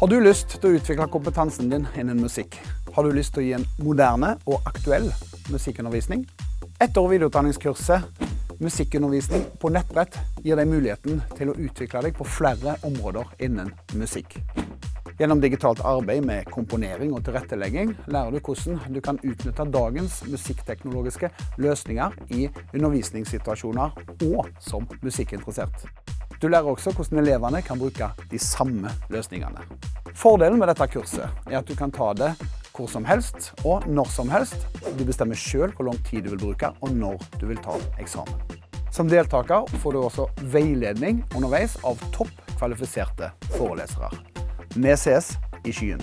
Har du lyst til å utvikle kompetansen din innen musikk? Har du lyst til å gi en moderne og aktuell musikkundervisning? Etter- og videreutdanningskurset Musikkundervisning på nettbrett gir deg muligheten til å utvikle deg på flere områder innen musikk. Gjennom digitalt arbeid med komponering og tilrettelegging lærer du hvordan du kan utnytte dagens musikkteknologiske løsninger i undervisningssituasjoner og som musikkinteressert. Du lærer også hvordan elevene kan bruke de samme løsningene. Fordelen med dette kurset er at du kan ta det hvor som helst og når som helst. Du bestemmer selv hvor lang tid du vil bruke og når du vil ta eksamen. Som deltaker får du også veiledning underveis av topp kvalifiserte forelesere. Vi ses i skyen.